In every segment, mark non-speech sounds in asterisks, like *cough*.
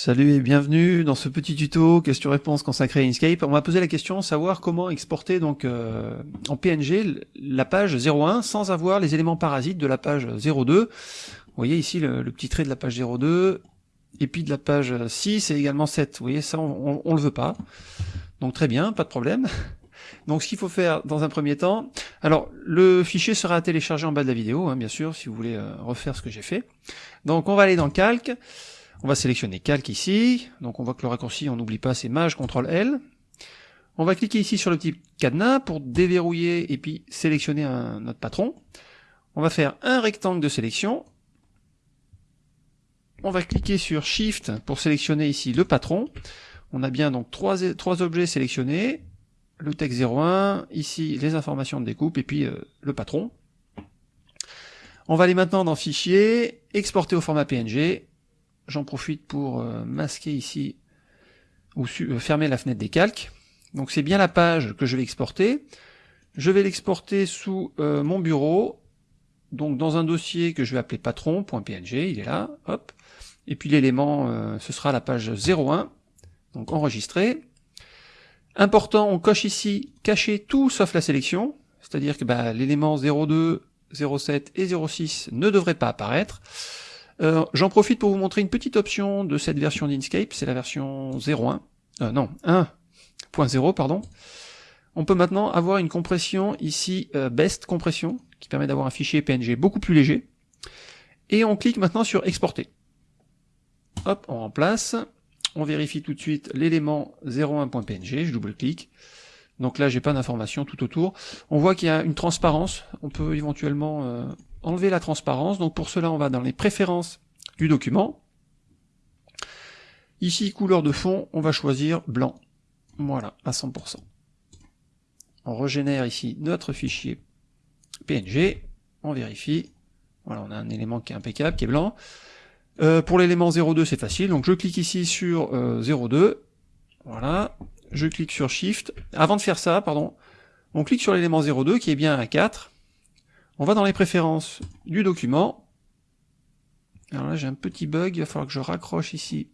Salut et bienvenue dans ce petit tuto question-réponse consacré à Inkscape. On m'a posé la question savoir comment exporter donc euh, en PNG la page 01 sans avoir les éléments parasites de la page 02. Vous voyez ici le, petit trait de la page 02 et puis de la page 6 et également 7. Vous voyez ça on, on, le veut pas. Donc très bien, pas de problème. Donc ce qu'il faut faire dans un premier temps, alors le fichier sera téléchargé en bas de la vidéo, hein, bien sûr, si vous voulez euh, refaire ce que j'ai fait. Donc on va aller dans Calque, on va sélectionner Calque ici, donc on voit que le raccourci, on n'oublie pas, c'est Maj, CTRL L. On va cliquer ici sur le petit cadenas pour déverrouiller et puis sélectionner un, notre patron. On va faire un rectangle de sélection. On va cliquer sur Shift pour sélectionner ici le patron. On a bien donc trois, objets sélectionnés, le texte 01, ici les informations de découpe et puis euh, le patron. On va aller maintenant dans Fichier, exporter au format PNG, j'en profite pour euh, masquer ici ou euh, fermer la fenêtre des calques. Donc c'est bien la page que je vais exporter. Je vais l'exporter sous euh, mon bureau, donc dans un dossier que je vais appeler patron.png, il est là, hop. Et puis l'élément, ce sera la page 01, donc enregistré. Important, on coche ici cacher tout sauf la sélection, c'est-à-dire que bah, l'élément 02, 07 et 06 ne devraient pas apparaître. Euh, j'en profite pour vous montrer une petite option de cette version d'Inkscape, c'est la version 0.1, euh, non, 1.0, pardon. On peut maintenant avoir une compression ici, euh, Best Compression, qui permet d'avoir un fichier PNG beaucoup plus léger. Et on clique maintenant sur Exporter. Hop, on remplace. On vérifie tout de suite l'élément 01.png, je double-clique. Donc là, j'ai pas d'informations tout autour. On voit qu'il y a une transparence. On peut éventuellement euh, enlever la transparence. Donc pour cela, on va dans les préférences du document. Ici, couleur de fond, on va choisir blanc. Voilà, à 100%. On régénère ici notre fichier PNG. On vérifie. Voilà, on a un élément qui est impeccable, qui est blanc. Euh, pour l'élément 02, c'est facile. Donc je clique ici sur 02. Euh, voilà. Je clique sur Shift. Avant de faire ça, pardon, on clique sur l'élément 02 qui est bien à 4. On va dans les préférences du document. Alors là, j'ai un petit bug, il va falloir que je raccroche ici.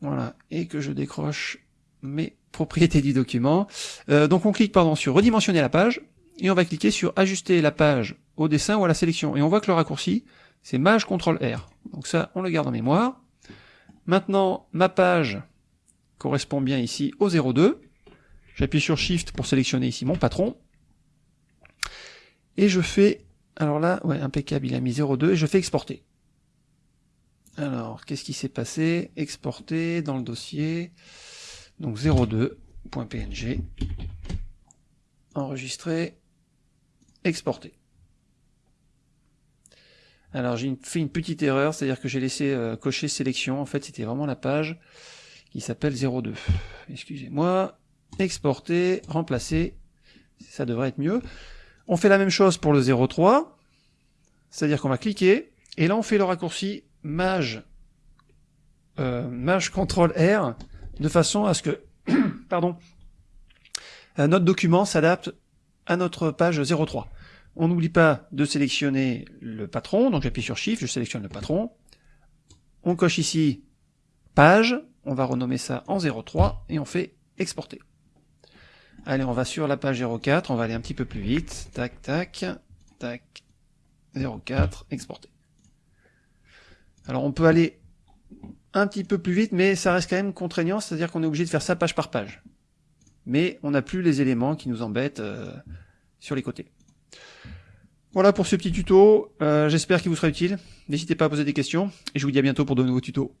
Voilà, et que je décroche mes propriétés du document. Euh, donc on clique pardon sur redimensionner la page, et on va cliquer sur ajuster la page au dessin ou à la sélection. Et on voit que le raccourci, c'est Maj CTRL R. Donc ça, on le garde en mémoire. Maintenant, ma page correspond bien ici au 02. J'appuie sur Shift pour sélectionner ici mon patron. Et je fais, alors là, ouais, impeccable, il a mis 0,2, et je fais exporter. Alors, qu'est-ce qui s'est passé? Exporter dans le dossier, donc 02.png, enregistrer, exporter. Alors j'ai fait une petite erreur, c'est-à-dire que j'ai laissé euh, cocher sélection, en fait c'était vraiment la page qui s'appelle 02. Excusez-moi, exporter, remplacer, ça devrait être mieux. On fait la même chose pour le 03, c'est-à-dire qu'on va cliquer, et là on fait le raccourci Maj, euh, Maj CTRL R, de façon à ce que *coughs* pardon, notre document s'adapte à notre page 03. On n'oublie pas de sélectionner le patron, donc j'appuie sur Shift, je sélectionne le patron. On coche ici page, on va renommer ça en 03 et on fait exporter. Allez, on va sur la page 04, on va aller un petit peu plus vite. Tac, tac, tac, 04, exporter. Alors on peut aller un petit peu plus vite, mais ça reste quand même contraignant, c'est-à-dire qu'on est obligé de faire ça page par page. Mais on n'a plus les éléments qui nous embêtent euh, sur les côtés. Voilà pour ce petit tuto, euh, j'espère qu'il vous sera utile. N'hésitez pas à poser des questions, et je vous dis à bientôt pour de nouveaux tutos.